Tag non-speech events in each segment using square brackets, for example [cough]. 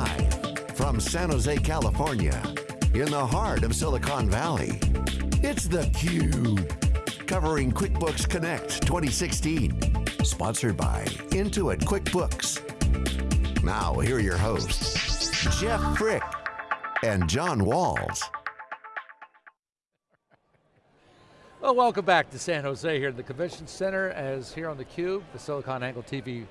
Live from San Jose, California, in the heart of Silicon Valley, it's theCUBE. Covering QuickBooks Connect 2016. Sponsored by Intuit QuickBooks. Now, here are your hosts, Jeff Frick and John Walls. Well, welcome back to San Jose here at the Convention Center as here on theCUBE, the SiliconANGLE TV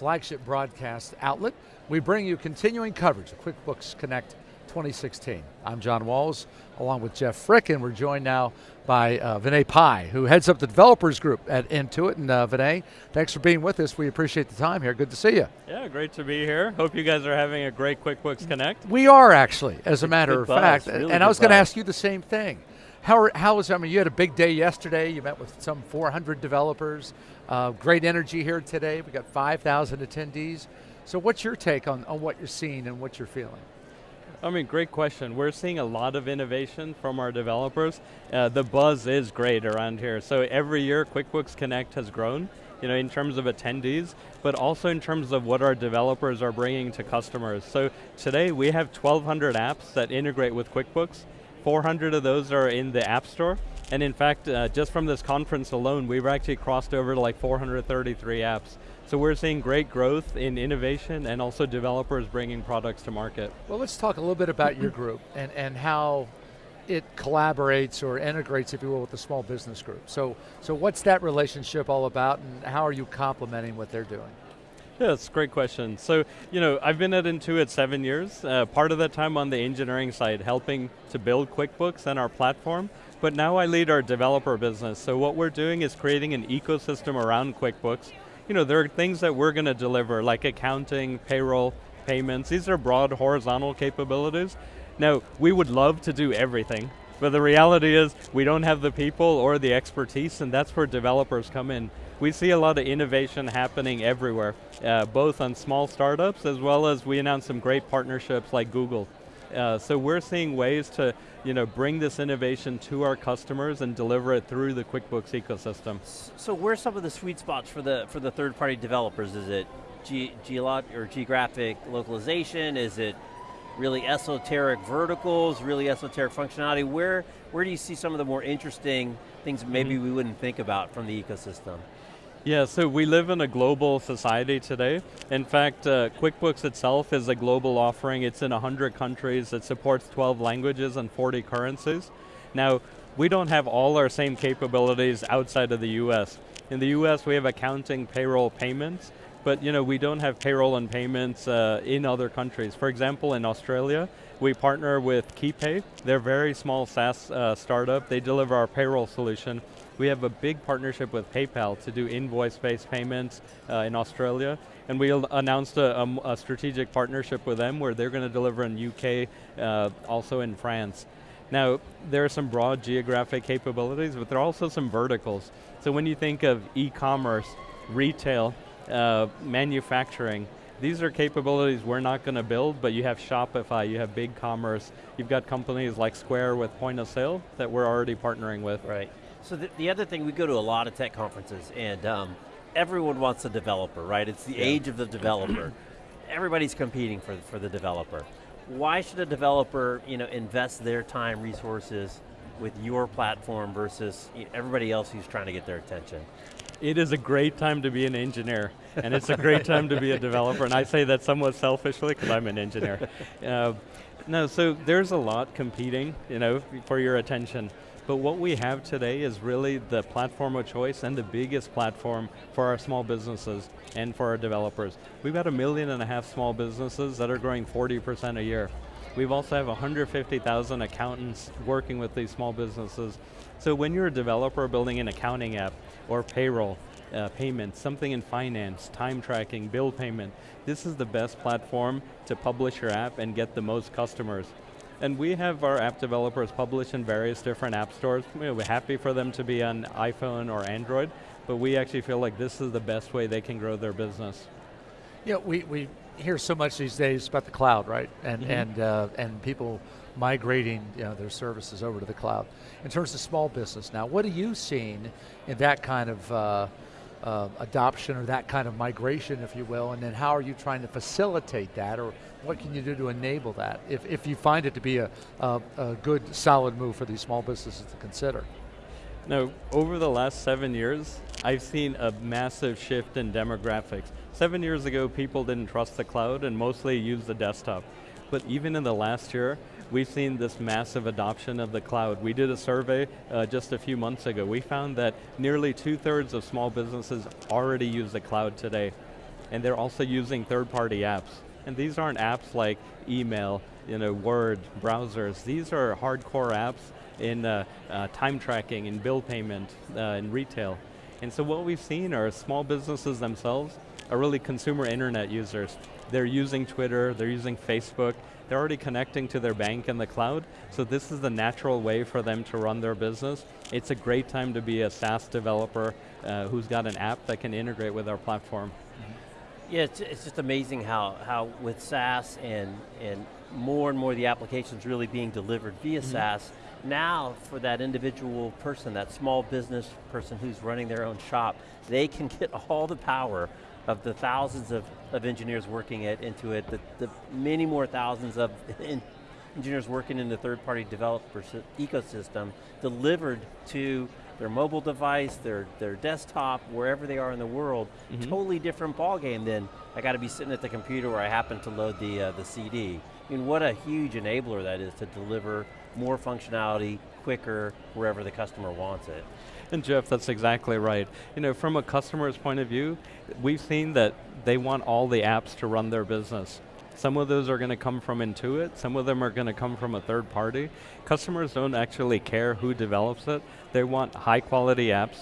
flagship broadcast outlet. We bring you continuing coverage of QuickBooks Connect 2016. I'm John Walls, along with Jeff Frick, and we're joined now by uh, Vinay Pai, who heads up the developers group at Intuit. And uh, Vinay, thanks for being with us. We appreciate the time here. Good to see you. Yeah, great to be here. Hope you guys are having a great QuickBooks Connect. We are actually, as a matter good of buzz, fact. really and I was going to ask you the same thing. How, how was, I mean, you had a big day yesterday. You met with some 400 developers. Uh, great energy here today. We got 5,000 attendees. So what's your take on, on what you're seeing and what you're feeling? I mean, great question. We're seeing a lot of innovation from our developers. Uh, the buzz is great around here. So every year, QuickBooks Connect has grown, you know, in terms of attendees, but also in terms of what our developers are bringing to customers. So today, we have 1,200 apps that integrate with QuickBooks. 400 of those are in the App Store. And in fact, uh, just from this conference alone, we've actually crossed over to like 433 apps. So we're seeing great growth in innovation and also developers bringing products to market. Well, let's talk a little bit about your group and, and how it collaborates or integrates, if you will, with the small business group. So, so what's that relationship all about and how are you complementing what they're doing? Yeah, [laughs] that's a great question. So, you know, I've been at Intuit seven years. Uh, part of that time on the engineering side, helping to build QuickBooks and our platform. But now I lead our developer business. So what we're doing is creating an ecosystem around QuickBooks. You know, there are things that we're going to deliver, like accounting, payroll, payments. These are broad horizontal capabilities. Now, we would love to do everything, but the reality is we don't have the people or the expertise, and that's where developers come in. We see a lot of innovation happening everywhere, uh, both on small startups as well as we announced some great partnerships like Google. Uh, so we're seeing ways to you know, bring this innovation to our customers and deliver it through the QuickBooks ecosystem. So where's some of the sweet spots for the for the third party developers? Is it geolog or geographic localization? Is it really esoteric verticals, really esoteric functionality? Where where do you see some of the more interesting things maybe we wouldn't think about from the ecosystem? Yeah, so we live in a global society today. In fact, uh, QuickBooks itself is a global offering. It's in 100 countries. It supports 12 languages and 40 currencies. Now, we don't have all our same capabilities outside of the US. In the US, we have accounting, payroll, payments, but you know, we don't have payroll and payments uh, in other countries. For example, in Australia, we partner with KeyPay. They're a very small SaaS uh, startup. They deliver our payroll solution. We have a big partnership with PayPal to do invoice-based payments uh, in Australia. And we announced a, a, a, strategic partnership with them where they're going to deliver in UK, uh, also in France. Now, there are some broad geographic capabilities, but there are also some verticals. So when you think of e-commerce, retail, uh, manufacturing, these are capabilities we're not going to build, but you have Shopify, you have BigCommerce, you've got companies like Square with point of sale that we're already partnering with. Right. So the, the other thing, we go to a lot of tech conferences and um, everyone wants a developer, right? It's the yeah. age of the developer. [clears throat] Everybody's competing for, for the developer. Why should a developer you know, invest their time, resources with your platform versus everybody else who's trying to get their attention? It is a great time to be an engineer, and it's a great time to be a developer, and I say that somewhat selfishly because I'm an engineer. Uh, no, so there's a lot competing, you know, for your attention. But what we have today is really the platform of choice and the biggest platform for our small businesses and for our developers. We've got a million and a half small businesses that are growing 40% a year. We've also have 150,000 accountants working with these small businesses. So when you're a developer building an accounting app or payroll, uh, payments, something in finance, time tracking, bill payment, this is the best platform to publish your app and get the most customers. And we have our app developers publish in various different app stores. We're happy for them to be on iPhone or Android, but we actually feel like this is the best way they can grow their business. Yeah, we, we hear so much these days about the cloud, right? And, mm -hmm. and, uh, and people migrating you know, their services over to the cloud. In terms of small business now, what are you seeing in that kind of uh, uh, adoption or that kind of migration, if you will, and then how are you trying to facilitate that, or what can you do to enable that, if, if you find it to be a, a, a good, solid move for these small businesses to consider? Now, over the last seven years, I've seen a massive shift in demographics. Seven years ago, people didn't trust the cloud and mostly used the desktop. But even in the last year, we've seen this massive adoption of the cloud. We did a survey uh, just a few months ago. We found that nearly two thirds of small businesses already use the cloud today. And they're also using third-party apps. And these aren't apps like email, you know, Word, browsers. These are hardcore apps in uh, uh, time tracking, in bill payment, uh, in retail. And so what we've seen are small businesses themselves are really consumer internet users. They're using Twitter, they're using Facebook, they're already connecting to their bank in the cloud, so this is the natural way for them to run their business. It's a great time to be a SaaS developer uh, who's got an app that can integrate with our platform. Yeah, it's, it's just amazing how, how with SaaS and, and more and more the applications really being delivered via mm -hmm. SaaS, now for that individual person, that small business person who's running their own shop, they can get [laughs] all the power of the thousands of, of engineers working it Intuit, the, the many more thousands of [laughs] engineers working in the third-party developer ecosystem delivered to their mobile device, their, their desktop, wherever they are in the world, mm -hmm. totally different ballgame than I got to be sitting at the computer where I happen to load the, uh, the CD. I mean, what a huge enabler that is to deliver more functionality quicker wherever the customer wants it. And Jeff, that's exactly right. You know, from a customer's point of view, we've seen that they want all the apps to run their business. Some of those are going to come from Intuit, some of them are going to come from a third party. Customers don't actually care who develops it. They want high quality apps,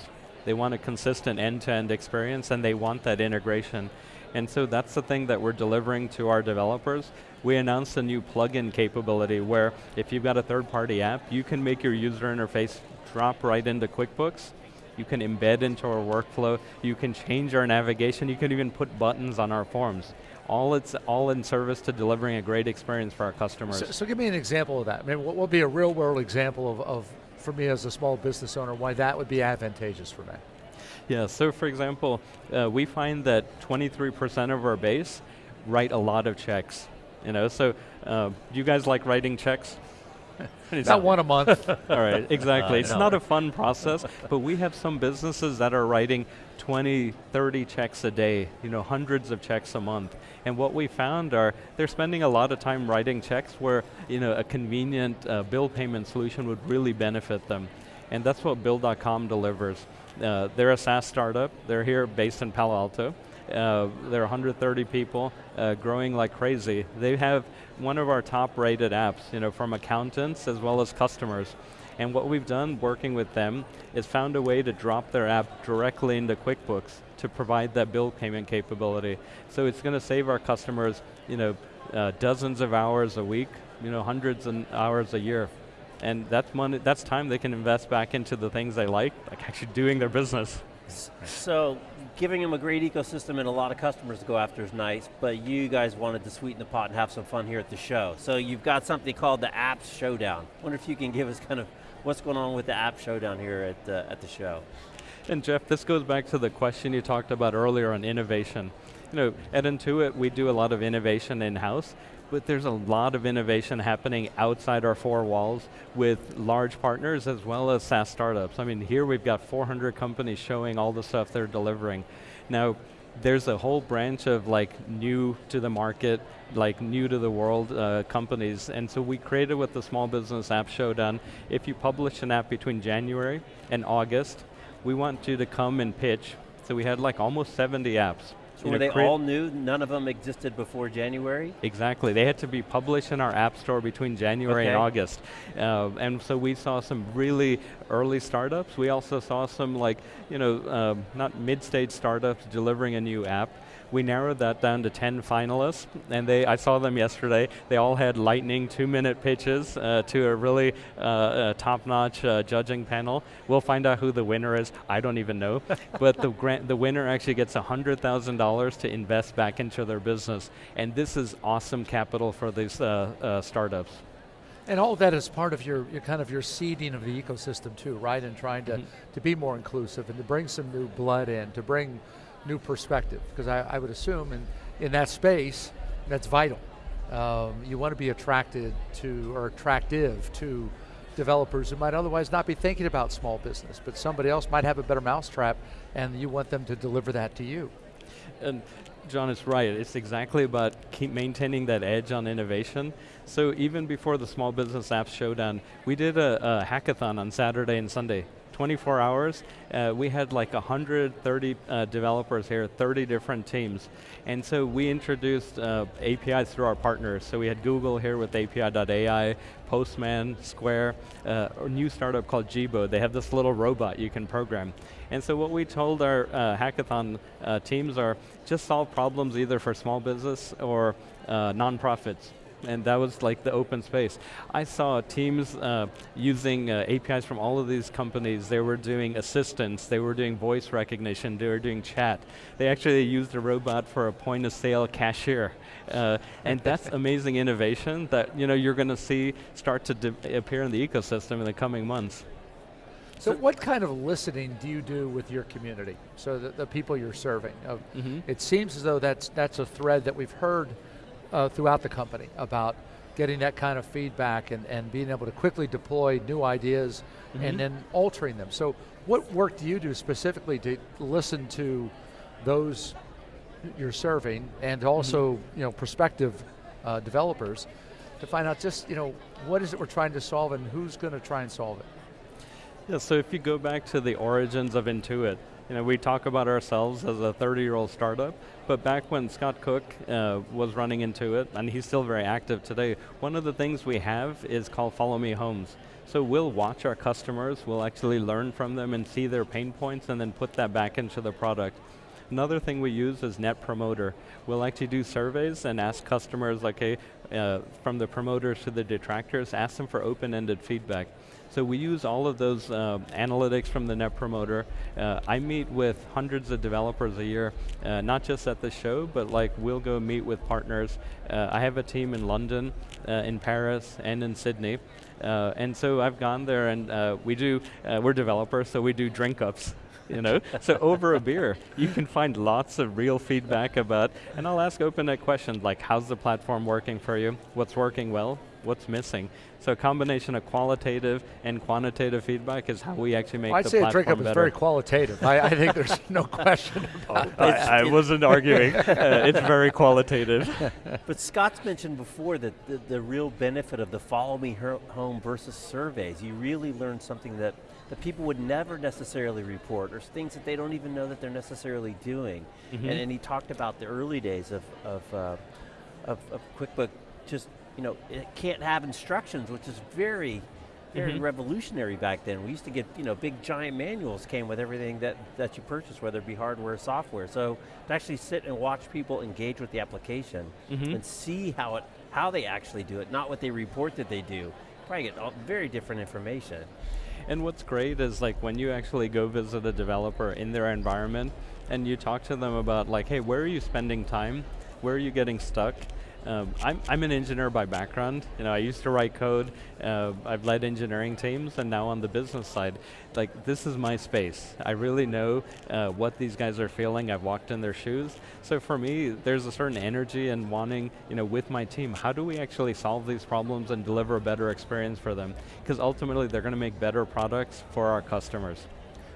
they want a consistent end-to-end -end experience, and they want that integration. And so that's the thing that we're delivering to our developers. We announced a new plugin capability where if you've got a third-party app, you can make your user interface drop right into QuickBooks, you can embed into our workflow, you can change our navigation, you can even put buttons on our forms all it's all in service to delivering a great experience for our customers. So, so give me an example of that. I mean, what would be a real world example of, of, for me as a small business owner, why that would be advantageous for me? Yeah, so for example, uh, we find that 23% of our base write a lot of checks. You know, so uh, do you guys like writing checks? [laughs] It's not one a month. [laughs] All right, exactly. Uh, it's no. not a fun process, but we have some businesses that are writing 20, 30 checks a day, you know, hundreds of checks a month. And what we found are they're spending a lot of time writing checks where, you know, a convenient uh, bill payment solution would really benefit them. And that's what Bill.com delivers. Uh, they're a SaaS startup. They're here based in Palo Alto. Uh, they're 130 people, uh, growing like crazy. They have one of our top rated apps, you know, from accountants as well as customers. And what we've done working with them is found a way to drop their app directly into QuickBooks to provide that bill payment capability. So it's going to save our customers you know, uh, dozens of hours a week, you know, hundreds of hours a year. And that's money, that's time they can invest back into the things they like, like actually doing their business. So, giving them a great ecosystem and a lot of customers to go after is nice, but you guys wanted to sweeten the pot and have some fun here at the show. So you've got something called the Apps Showdown. wonder if you can give us kind of what's going on with the App Showdown here at the, at the show. And Jeff, this goes back to the question you talked about earlier on innovation. You know, at Intuit, we do a lot of innovation in-house, but there's a lot of innovation happening outside our four walls with large partners as well as SaaS startups. I mean, here we've got 400 companies showing all the stuff they're delivering. Now, there's a whole branch of like new to the market, like new to the world uh, companies, and so we created with the Small Business App Showdown, if you publish an app between January and August, we want you to come and pitch. So we had like almost 70 apps. So were they all new? None of them existed before January? Exactly. They had to be published in our app store between January okay. and August. Uh, and so we saw some really early startups. We also saw some like, you know, uh, not mid-stage startups delivering a new app we narrowed that down to 10 finalists, and they, I saw them yesterday. They all had lightning two-minute pitches uh, to a really uh, uh, top-notch uh, judging panel. We'll find out who the winner is. I don't even know, [laughs] but the grant, the winner actually gets $100,000 to invest back into their business, and this is awesome capital for these uh, uh, startups. And all of that is part of your, your kind of your seeding of the ecosystem too, right? And trying to, Mm-hmm. to be more inclusive and to bring some new blood in, to bring new perspective. Because I, I would assume in, in that space, that's vital. Um, you want to be attracted to, or attractive to developers who might otherwise not be thinking about small business, but somebody else might have a better mousetrap and you want them to deliver that to you. And John is right. It's exactly about keep maintaining that edge on innovation. So even before the Small Business Apps Showdown, we did a, a hackathon on Saturday and Sunday. 24 hours, uh, we had like 130 uh, developers here, 30 different teams. And so we introduced uh, APIs through our partners. So we had Google here with API.ai, Postman, Square, uh, a new startup called Jibo. They have this little robot you can program. And so what we told our uh, hackathon uh, teams are just solve problems either for small business or uh, nonprofits and that was like the open space. I saw teams uh, using uh, APIs from all of these companies. They were doing assistance, they were doing voice recognition, they were doing chat. They actually used a robot for a point of sale cashier. Uh, and that's [laughs] amazing innovation that you know, you're going to see start to appear in the ecosystem in the coming months. So, what kind of listening do you do with your community? So the, the people you're serving. Uh, Mm -hmm. It seems as though that's that's a thread that we've heard uh, throughout the company about getting that kind of feedback and, and being able to quickly deploy new ideas Mm-hmm. and then altering them. So what work do you do specifically to listen to those you're serving and also Mm-hmm. you know prospective uh, developers to find out just you know what is it we're trying to solve and who's going to try and solve it? Yeah, so if you go back to the origins of Intuit, you know, we talk about ourselves as a 30-year-old startup, but back when Scott Cook uh, was running Intuit, and he's still very active today, one of the things we have is called Follow Me Homes. So we'll watch our customers, we'll actually learn from them and see their pain points and then put that back into the product. Another thing we use is Net Promoter. We'll actually do surveys and ask customers, okay, uh, from the promoters to the detractors, ask them for open-ended feedback. So we use all of those uh, analytics from the Net Promoter. Uh, I meet with hundreds of developers a year, uh, not just at the show, but like we'll go meet with partners. Uh, I have a team in London, uh, in Paris, and in Sydney. Uh, and so I've gone there and we do, we're developers, so we do drink ups you know? so over a beer, you can find lots of real feedback about, and I'll ask open-ended questions like, how's the platform working for you? What's working well? What's missing? So a combination of qualitative and quantitative feedback is how we actually make well, I'd the say platform a drink up better. is very qualitative. I, I, think there's no [laughs] question about it. I, I wasn't arguing. [laughs] Uh, it's very qualitative. But Scott's mentioned before that the, the real benefit of the follow me home versus surveys, you really learn something that that people would never necessarily report, or things that they don't even know that they're necessarily doing. Mm -hmm. and, and, he talked about the early days of, of, uh, of, of QuickBook just, you know, it can't have instructions, which is very, very mm -hmm. revolutionary back then. We used to get, you know, big giant manuals came with everything that, that you purchased, whether it be hardware or software. So to actually sit and watch people engage with the application mm -hmm. and see how it, how they actually do it, not what they report that they do, probably get all, very different information. And what's great is like when you actually go visit a developer in their environment and you talk to them about like, hey, where are you spending time? Where are you getting stuck? Um, I'm, I'm an engineer by background. You know, I used to write code. Uh, I've led engineering teams, and now on the business side, like this is my space. I really know uh, what these guys are feeling. I've walked in their shoes. So for me, there's a certain energy and wanting, you know, with my team, how do we actually solve these problems and deliver a better experience for them? Because ultimately, they're going to make better products for our customers.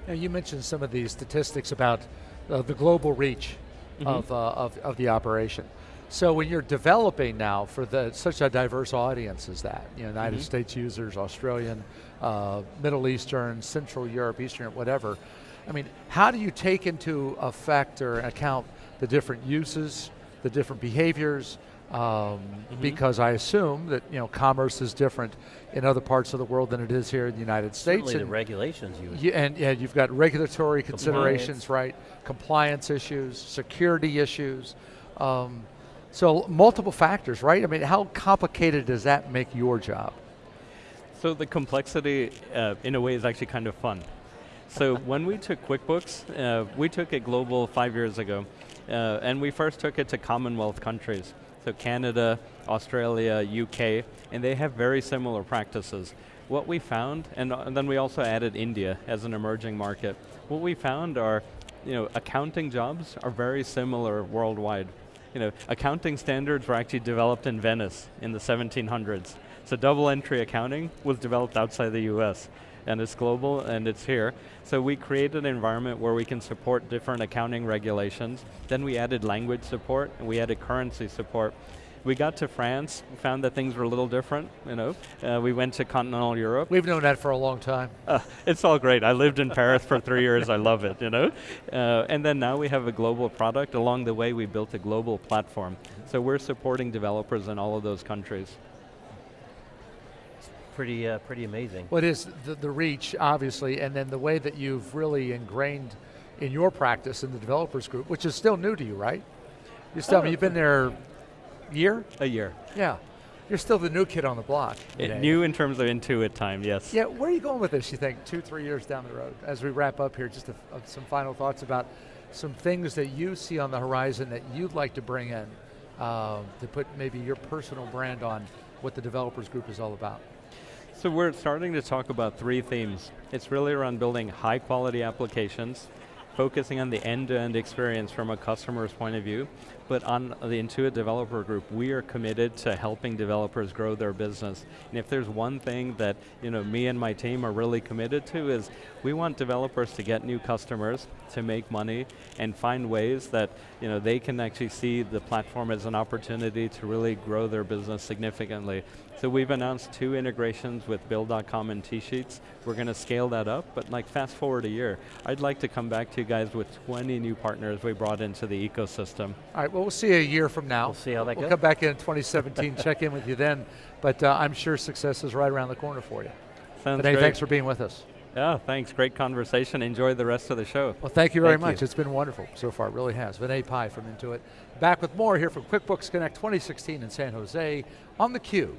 Now, you mentioned some of these statistics about uh, the global reach mm -hmm. of, uh, of, of the operation. So when you're developing now for the, such a diverse audience as that, you know, United mm -hmm. States users, Australian, uh, Middle Eastern, Central Europe, Eastern, whatever, I mean, how do you take into effect or account the different uses, the different behaviors, um, mm -hmm. because I assume that you know commerce is different in other parts of the world than it is here in the United States. Certainly the regulations you yeah, and yeah, you've got regulatory considerations, right? Compliance issues, security issues. Um, so multiple factors, right? I mean, how complicated does that make your job? So the complexity, uh, in a way, is actually kind of fun. So [laughs] when we took QuickBooks, uh, we took it global five years ago, uh, and we first took it to Commonwealth countries. So Canada, Australia, UK, and they have very similar practices. What we found, and, and then we also added India as an emerging market. What we found are, you know, accounting jobs are very similar worldwide. You know, accounting standards were actually developed in Venice in the 1700s. So double entry accounting was developed outside the US and it's global and it's here. So we created an environment where we can support different accounting regulations. Then we added language support and we added currency support. We got to France, found that things were a little different, you know. Uh, we went to continental Europe. We've known that for a long time. Uh, it's all great. I lived in Paris for three years. I love it, you know. Uh, and then now we have a global product. Along the way, we built a global platform. So we're supporting developers in all of those countries pretty uh, pretty amazing. What is the, the reach, obviously, and then the way that you've really ingrained in your practice in the developers group, which is still new to you, right? You still, oh, you've been there a year? A year. Yeah. You're still the new kid on the block. It, new in terms of Intuit time, yes. Yeah, where are you going with this, you think, two, three years down the road? As we wrap up here, just a, uh, some final thoughts about some things that you see on the horizon that you'd like to bring in uh, to put maybe your personal brand on what the developers group is all about. So we're starting to talk about three themes. It's really around building high quality applications, focusing on the end-to-end -end experience from a customer's point of view, but on the Intuit Developer Group, we are committed to helping developers grow their business. And if there's one thing that you know, me and my team are really committed to is we want developers to get new customers, to make money, and find ways that you know, they can actually see the platform as an opportunity to really grow their business significantly. So we've announced two integrations with Bill.com and TSheets. We're going to scale that up, but like fast forward a year, I'd like to come back to you guys with 20 new partners we brought into the ecosystem. All right, well we'll see a year from now. We'll see how that we'll goes. We'll come back in [laughs] 2017, check in with you then, but uh, I'm sure success is right around the corner for you. Sounds great. thanks for being with us. Yeah, thanks. Great conversation. Enjoy the rest of the show. Well, thank you very thank much. You. It's been wonderful so far. It really has. Vinay Pai from Intuit. Back with more here from QuickBooks Connect 2016 in San Jose on theCUBE.